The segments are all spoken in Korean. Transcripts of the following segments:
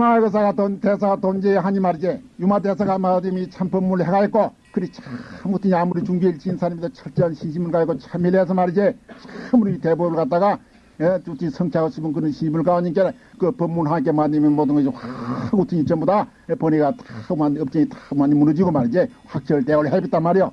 유마 의사가 돈, 대사가 돈제 하니 말이지. 유마 대사가 마음이 참 법문을 해가 있고, 그리 참, 어떤 아무리 지은 사람이도 철저한 신심을 가지고 참여해서 말이지. 참으로 이 대법을 갖다가, 예, 두티 성취하고 싶은 그런 심을 가니까 그 법문 하게 만들면 모든 것이 확, 어떤 전부 다 번뇌가 다, 만, 업종이 다 많이 무너지고 말이지. 확철대오를 해봤단 말이요.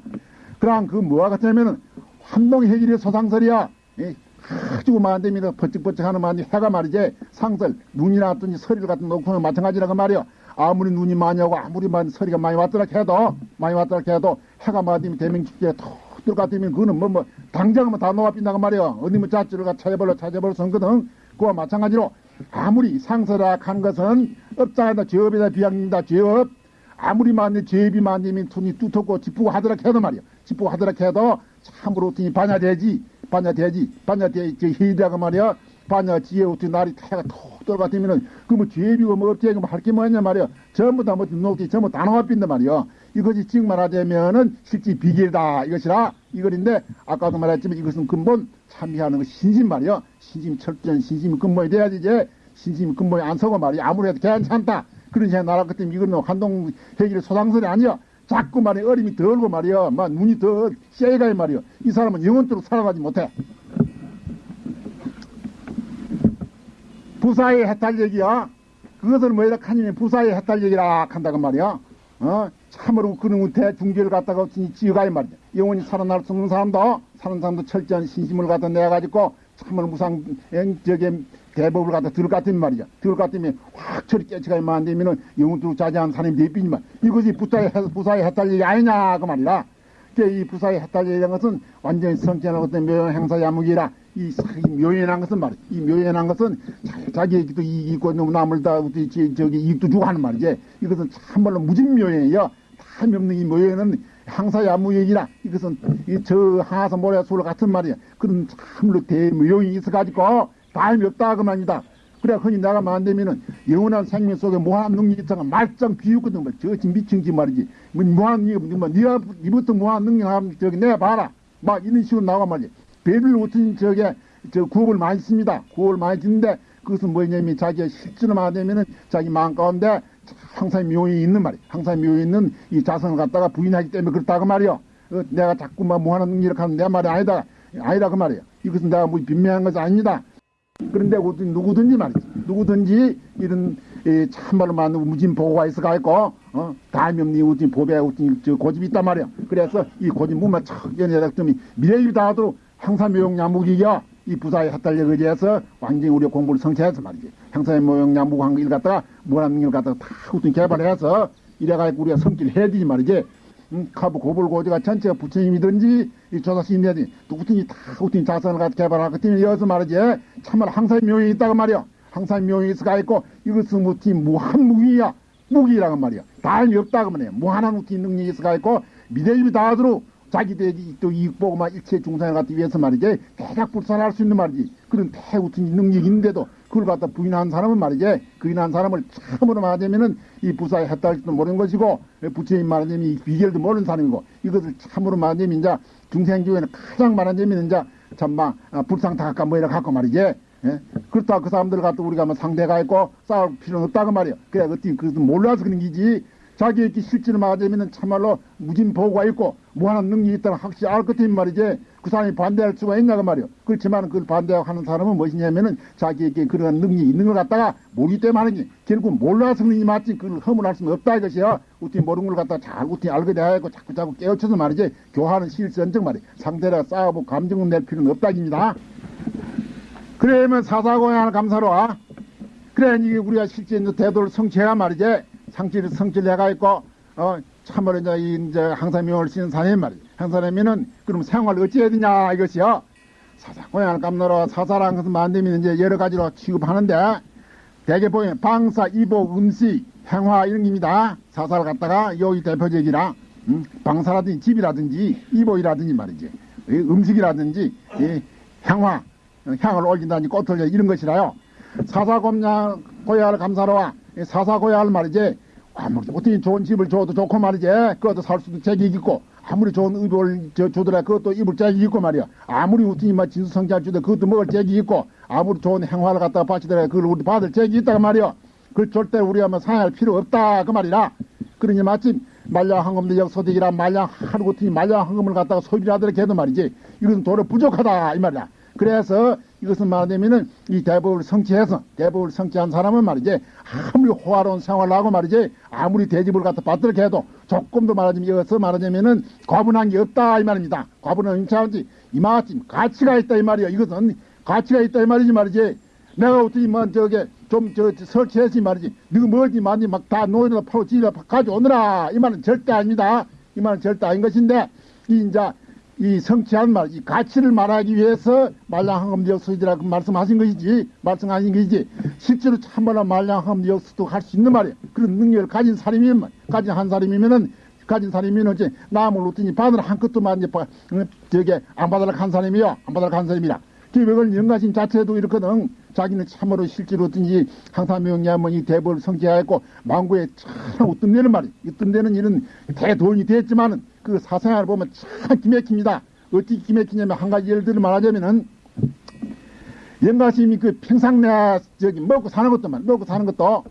그럼 그 뭐가 같냐면은, 환동해질의 소상설이야. 예, 아주 만듭니다. 버쩍버쩍하는 만이 해가 말이지 상설 눈이나 어떤 서리를 갖다 놓고는 마찬가지라고 말이요. 아무리 눈이 많이 오고 아무리 많이 서리가 많이 왔더라 해도 많이 왔더라 해도 해가 만들면 대명축제에 톡들 같으면 그거는 뭐 뭐 당장은 다 놓아빈다고 말이요. 어디 뭐 자주를 가 찾아버려 찾아버려 선거든. 그와 마찬가지로 아무리 상설악한 것은 업자에다 죄업에다 비양입니다. 죄업 아무리 많은 죄업이 많으면 돈이 뚜텁고 짚고 하더라 해도 말이요. 짚고 하더라 해도 참으로 돈이 반야되지 반야되지 반야되 저 희대가 말이야. 반야 지혜 어떻게 날이 태가 톡 들어갔으면은 그뭐 죄비고 뭐 어떻게 뭐할게 뭐냐 말이야. 전부 다뭐 녹지 전부 다 나와빈단 말이야. 이것이 즉 말하자면은 실제 비결이다 이것이라. 이거인데 아까도 말했지만 이것은 근본 참여하는 거 신심 말이야. 신심 철저한 신심이 근본이 돼야지 이제. 신심이 근본이 안 서고 말이야. 아무래도 괜찮다. 그런 생각 나라 같으면 이거는 한동 회기의 소상설이 아니야 자꾸 말이 어림이 덜고 말이야. 막 눈이 더 쎄가 말이야. 이 사람은 영원토록 살아가지 못해. 부사의 해탈 얘기야. 그것을 뭐이라 하냐면 부사의 해탈 얘기라 한다고 말이야. 어? 참으로 그놈의 대중계를 갖다가 지어가야 말이야. 영원히 살아날 수 없는 사람도, 사는 사람도 철저한 신심을 갖다 내가지고 참으로 무상, 저게 대법을 갖다 것 같으면 말이야. 것 같으면 확 처리 깨치가만 안 되면은 영웅도 자제한 사람이 되삐지만 이것이 부사의, 부사의 해탈 얘기 아니냐, 그 말이야. 이 부사의 해탈 얘기라는 것은 완전히 성취하는 어떤 묘연 행사 야무기라. 이, 이 묘연한 것은 말이야. 이 묘연한 것은 자기에게도 이익이 있고 남을 다 저기 이익도 주고 하는 말이지. 이것은 참말로 무진묘연이요. 탐이 없는 이 묘연은 항사 야무얘기라 이것은 저 하사 모래술 같은 말이야. 그런 참으로 대묘용이 있어가지고 다임이 없다 그 말이다. 그래 흔히 내가 만되면은 영원한 생명 속에 무한 능력이 있다가 말짱 비웃거든. 뭐 저지 미친지 말이지. 뭐 무한 능력 뭐 니가 니부터 무한 능력 하면 저기 내가 봐라. 막 이런 식으로 나와 말이지. 배를 웃은 저게 저 구업을 많이 씁니다. 구업을 많이 짓는데 그것은 뭐냐면 자기가 실제로 만되면은 자기 마음 가운데 항상 묘히 있는 말이야. 항상 묘히 있는 이 자성을 갖다가 부인하기 때문에 그렇다고 말이요 어, 내가 자꾸 막 무한한 능력을 하는 내 말이 아니다. 아니라 그 말이야 이것은 내가 뭐 빈명한 것이 아닙니다 그런데 누구든지 말이지. 누구든지 이런 에, 참말로 많은 무진 보고가 있어가 있고 어? 다음이 없는 우진 보배 우진 저 고집이 있단 말이야. 그래서 이 고집 무만 척 연예작점이 미래일 다하도록 항상 묘용야무기야 이 부사의 핫달력에 의해서 완전히 우리 공부를 성취해서 말이지. 항상 묘용야무한 일 갖다가 뭐라는 일 갖다가 다 우선 개발해서 이래가지고 우리가 성취를 해야 되지 말이지. 음, 카브 고불고지가 전체가 부처님이든지 이 조사신이든지 누구든지 다 자선을 갖다 개발할 것 때문에 여기서 말이지 참말 항상 묘이 있다고 말이야. 항상 묘이 있어가 있고 이것은 무티 무한 무기야. 무기라고 말이야. 다음이 없다고 말이야. 무한한 우티 능력이 있어가 있고 미래입이 다하도록 자기들이 또 이익 보고만 일체 중상을 갖기 위해서 말이지 대략 불산할 수 있는 말이지. 그런 대우튼 능력이 있는데도 그걸 갖다 부인한 사람은 말이지 부인한 사람을 참으로 말하자면은 이 부사에 했다 할지도 모르는 것이고 부처님 말하자면 이 비결도 모르는 사람이고 이것을 참으로 말하자면 이제 중생교회는 가장 말하자면 이제 참막 아, 불상타각과 뭐 이렇게 갖고 말이지. 예? 그렇다 그 사람들 갖다 우리가 뭐 상대가 있고 싸울 필요는 없다고 말이야 그래 어떻게 그것도 몰라서 그런 기지. 자기에게 실질을 말하자면 참말로 무진 보고가 있고 무한한 능력이 있다는 확실히 알 것같은 말이지 그 사람이 반대할 수가 있냐고 말이요. 그렇지만 그걸 반대하는 사람은 무엇이냐면은 자기에게 그런 능력이 있는 걸 갖다가 모르기 때문에 하는 게 결국 몰라서 그런지 맞지 그걸 허물할 수는 없다 이것이요. 어떻게 모르는 걸 갖다가 잘 어떻게 알게 돼야 하고 자꾸 자꾸 깨우쳐서 말이지 교화는 실선적 말이야. 상대랑 싸우고 감정을 낼 필요는 없다입니다. 그러면 사사고양을 감사로 와 그래 이게 우리가 실제 대도를 성취해야 말이지 상치를 성취를 해가 있고 어 참으로 이제, 이제 항사명을 쓰는 사람이 말이지. 항사라면은 그럼 생활을 어찌해야 되냐 이것이요. 사사 고향을 깜놀어 사사라는 것은 만들면 이제 여러 가지로 취급하는데 대개 보면 방사, 이보, 음식, 행화 이런 겁니다. 사사를 갖다가 여기 대표적이라 음, 방사라든지 집이라든지 이보이라든지 말이지. 음식이라든지 이 향화, 향을 올린다든지 꽃을 이런 것이라요. 사사곰냥 고야를 감사로와 사사고야를 말이지 아무리 어떻게 좋은 집을 줘도 좋고 말이지. 그것도 살 수도 책이 있고 아무리 좋은 의복을 주더라 그것도 입을 잭이 있고 말이야. 아무리 우티니 막 진수성장 주더 그것도 먹을 잭이 있고 아무리 좋은 행화를 갖다가 바치더라 그걸 우리 받을 잭이 있다고 말이야. 그 절대 우리가 뭐 상할 필요 없다 그 말이라. 그러니 마침 말량항금도 역소득이라 말량 하루 같으니 말량항금을 갖다가 소비를 하더라 해도 말이지. 이것은 도로 부족하다 이 말이야 그래서 이것은 말하자면은 이 대법을 성취해서 대법을 성취한 사람은 말이지 아무리 호화로운 생활을 하고 말이지 아무리 대집을 갖다 받들게 해도 조금도 말하자면 이어서 말하자면은 과분한 게 없다 이 말입니다. 과분한 차원지 이마침 가치가 있다 이 말이야. 이것은 가치가 있다 이 말이지 말이지. 내가 어떻게 뭐 저게 좀저 설치했지 말이지 너가 뭐지 많이 막 다 노인을 파고 지를 가져오느라 이 말은 절대 아닙니다. 이 말은 절대 아닌 것인데 이 이제 이 성취한 말, 이 가치를 말하기 위해서 말량항검 역수이라고 말씀하신 것이지, 말씀하신 것이지, 실제로 참말로 말량항검 역수도 할 수 있는 말이에요. 그런 능력을 가진 사람이면, 가진 한 사람이면은, 가진 사람이면 어째 남을 놓더니 바늘 한 끗도 만 이제 저게 안 받아라 한 사람이요, 안 받아라 한 사람이라. 기백을 영가심 자체도 이렇거든. 자기는 참으로 실제로 어떤지 항사명리하면 이 대벌을 성취하였고 망고에 참 웃뜸내는 말이 웃뜸내는 일은 대도움이 됐지만은 그 사생활을 보면 참 기맥힙니다. 어떻게 기맥히냐면 한 가지 예를 들어 말하자면은 영가심이 그 평상 내 저기 먹고 사는 것도 말 먹고 사는 것도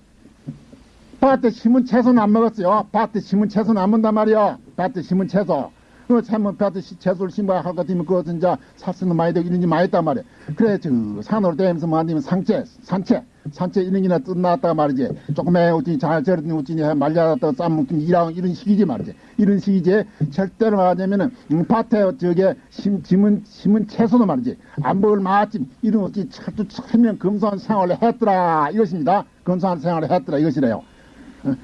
밭에 심은 채소는 안 먹었어요. 밭에 심은 채소는 안 먹는단 말이야. 밭에 심은 채소. 그 참뭐 밭에 채소를 심어야 할 것 같으면 그것은 이제 살수는 많이 되고 이런지 많이 있단 말이야. 그래 저 산으로 다니면서 뭐 아니면 상체, 산채, 산채 이런 게나 뜯나왔다가 말이지. 조금에 우진이 잘 저런 우진이 말려놨다가 쌈먹든 이랑 이런 식이지 말이지. 이런 식이지. 절대로 말하자면은 음, 밭에 저게 심, 심은 심은 채소도 말이지. 안 먹을 마침 이런 어찌 철두 철면 검소한 생활을 했더라 이것입니다. 검소한 생활을 했더라 이것이래요.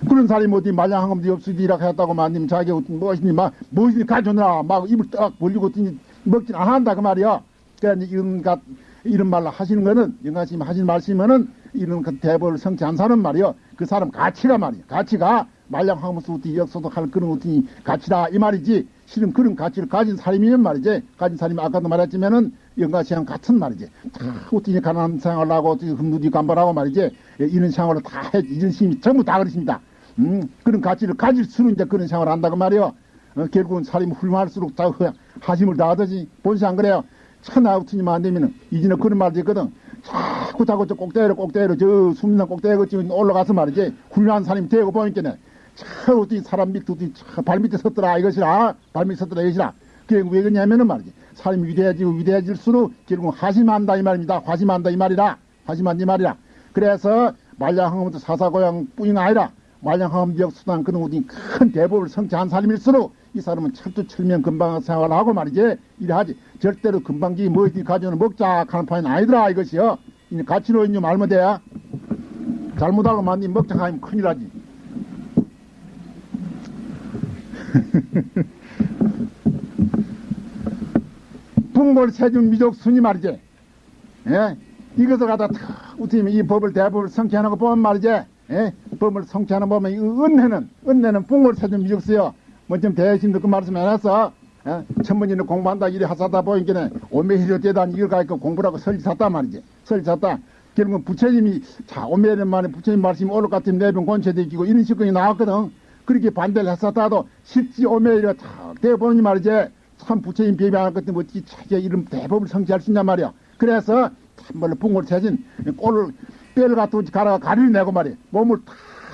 그런 사람이 어디 말량한 검도 없으리라 했다고 만님 자기 무엇이니 막 무엇이니 가져오느라 막 입을 딱 벌리고 어더니 먹진 않한다 그 말이야. 그러니까 이런 것 이런 말로 하시는 거는 영가님 하시는 말씀은 이런 그 대법을 성취 한 사람 말이요. 그 사람 가치가 말이야. 가치가 말량 하면서 어떻게 역소득할 그런 어떤 가치다 이 말이지. 실은 그런 가치를 가진 사람이면 말이지. 가진 사람이 아까도 말했지만은 영가시랑 같은 말이지. 다 어떻게 가난한 생활을 하고 어떻게 흠누디 간발하고 말이지. 예, 이런 생활을 다 해, 이런 심이 전부 다 그렇습니다. 음, 그런 가치를 가질수록 이제 그런 생활을 한다고 말이요. 어, 결국은 사람이 훌륭할수록 다 하심을 다하듯이 본시 안 그래요. 천하우트니만 안 되면은 이제는 그런 말도 있거든. 자꾸 자꾸 저 꼭대기로 꼭대기로 저 숨는 꼭대기 지금 올라가서 말이지 훌륭한 사람이 되고 보니까는 참 어떻게 사람 밑에 어떻게 발밑에 섰더라 이것이라 발밑에 섰더라 이것이라 그게 왜 그러냐면은 말이지. 사람이 위대해지고 위대해질수록 결국 화심한다 이 말입니다. 화심한다 이 말이라. 화심한다 이 말이라. 그래서 말량항음도 사사고양 뿐이 아니라 말량항음 지역 수단 그런 어디 큰 대법을 성취한 사람일수록 이 사람은 철두철면 금방 생활을 하고 말이지 이래하지. 절대로 금방기 뭐지 가져오는 먹자 하는 판이 아니더라 이것이요. 이제 가치로 있는 말면 돼 잘못하고 만니 먹자 하면 큰일 나지 풍골 세준 미족 순이 말이지. 예? 이것을 갖다 탁 우티면 이 법을 대법을 성취하는 거 보면 말이지. 예? 법을 성취하는 거 보면 이 은혜는 은혜는 풍골 세준 미족 수요. 뭐좀 대신도 그 말씀 해놨어. 예? 천문이는 공부한다 이래 하사다 보니까 오메히려 대단 이걸 가니까 공부라고 설리 샀다 말이지. 설리 샀다. 결국은 부처님이 자 오메히려 만에 부처님 말씀이 것 같으면 내병 권체되기고 이런 식으로 나왔거든. 그렇게 반대를 했었다도 실지 오메히려 탁 대보니 말이지 참 부처님 비비할 것 때문에 어찌 차게 이런 대법을 성취할 수 있냐 말이야. 그래서 참말로 붕을 채진 꼴을 뼈를 갖다 가라 가리를 내고 말이야. 몸을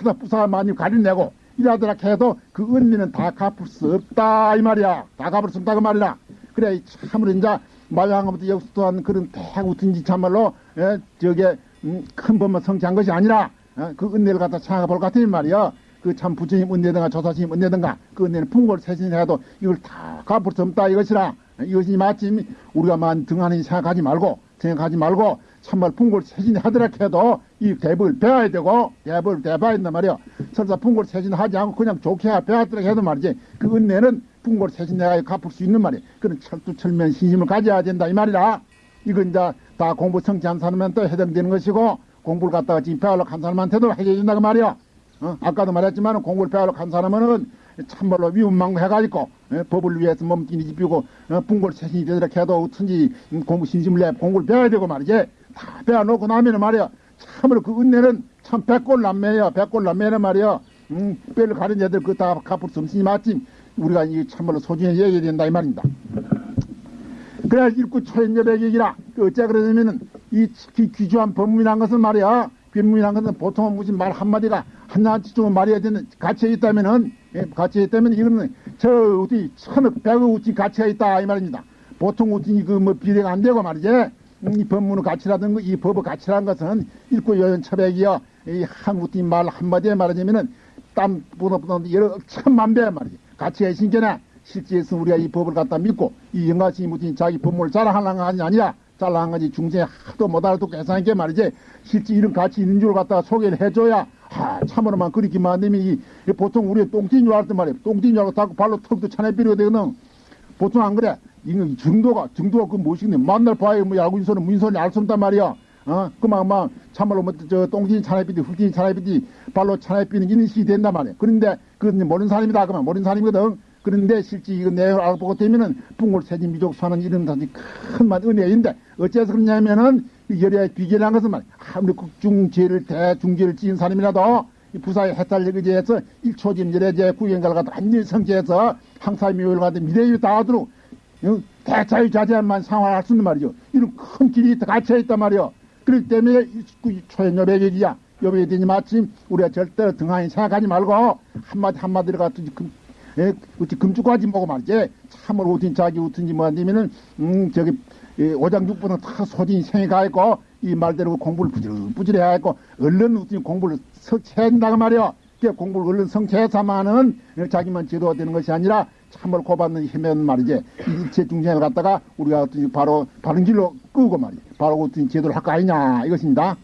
다 부사 많이 가리를 내고 이라더라 해도 그 은리는 다 갚을 수 없다 이 말이야. 다 갚을 수 없다 그 말이라 그래 참으로 이제 말랑부터 역수도한 그런 대우든지 참말로 예, 저게 음, 큰 법만 성취한 것이 아니라 어, 그 은혜를 갖다 생각해볼 것 같은 말이야 그 참 부처님 은혜든가 조사님 은혜든가 그 은혜는 풍골 세신해도 이걸 다 갚을 수 없다 이것이라. 이것이 마침 우리가 만 등하는 생각하지 말고 생각하지 말고 참말 풍골 세신 하더라 해도 이 대법을 배워야 되고 대법을 배워야 된단 말이야 설사 풍골 세신 하지 않고 그냥 좋게 배웠더라 해도 말이지. 그 은혜는 풍골 세신 내가 갚을 수 있는 말이야 그런 철두철면 신심을 가져야 된다 이 말이라. 이건 이제 다 공부 성취한 사람한테 해당되는 것이고 공부를 갖다가 지금 배우려고 한 사람한테도 된다 그 말이야 어? 아까도 말했지만 공부를 배우려고 한 사람은 참말로 위험망해가지고 예? 법을 위해서 몸뚱이 집히고 어? 풍골 세신이 되도록 해도 어쩐지 공부 신심을 내 공부를 배워야 되고 말이지 다 배워놓고 나면은 말이야 참으로 그 은혜는 참 백골 남매야 백골 남매는 말이야 음, 뼈를 가린 애들 그 다 갚을 수 없으니 마침 우리가 이 참말로 소중히 얘기해야 된다 이 말입니다 그래야 일구 초연여백이라 그 어째 그러냐면은 이 귀, 귀주한 법문이란 것은 말이야 변문이란 것은 보통은 무슨 말 하나씩 좀 말해야 되는 가치가 있다면은 예, 가치가 있다면 이거는 저 어디 천억 백억 우치 가치가 있다 이 말입니다. 보통 우치 그뭐 비례가 안 되고 말이지. 음, 이 법문의 가치라든가 이 법의 가치라는 것은 읽고 여연 처백이여 이한 우치 말 한마디에 말하자면은 땀보다 여러 천만 배 말이지. 가치가 있으니까 실제에서 우리가 이 법을 갖다 믿고 이 영가시 무슨 자기 법문을 자랑하는 것이 아니라 잘난 가지 중생에 하도 못 알아듣고 괜찮게 말이지. 실제 이런 가치 있는 줄 갖다가 소개를 해줘야 아 참으로만 그렇게만 안 되면 이, 이 보통 우리 똥띠인 줄 알았단 말이야 똥띠인 줄 알고 자꾸 발로 턱도 차내 비려 되거든. 보통 안 그래. 이거 정도가 정도가 그 무엇이겠네. 만날 봐야 뭐 야구 인소는 문소는 알수 없단 말이야. 어? 그만 막 참말로 뭐저 똥띠인 차내비디 흙띠인 차내비디 발로 차내비는 인식이 된단 말이야 그런데 그건 모르는 사람이다. 그만. 모르는 사람이거든 그런데 실제 이거 내용을 알아보고 되면은 붕골 세진 미족 사는 이런 단지 큰만 은혜인데 어째서 그러냐면은 열의 비결한 것은 말 아무리 국중죄를 대중죄를 지은 사람이라도 이 부사의 해탈력 의지해서 일초진 열애제 성취해서 항사의 묘를 갖다 미래에 닿아도록 대자유자재만 상황할 수 있는 말이죠. 이런 큰 길이 갇혀 있단 말이요. 그렇기 때문에 초연여백일이야. 여백이 되니 마침 우리가 절대로 등한히 생각하지 말고 한마디 한마디를 갖다 예, 어찌 금주까지 먹고 말이지. 참으로 어딘 자기 어든지 뭐 아니면은, 음, 저기, 예, 오장육부는 다 소진이 생이 있고, 이 말대로 공부를 부지런부지런히 해야 고 얼른 어떤 공부를 성취해야 된다고 말이야. 그 공부를 얼른 성취해서만은 자기만 지도되는 것이 아니라 참으로 고받는 힘은 말이지. 일체 중생을 갖다가 우리가 바로 바른 길로 끄고 말이야. 바로 어떤 제도를 할 거 아니냐, 이것입니다.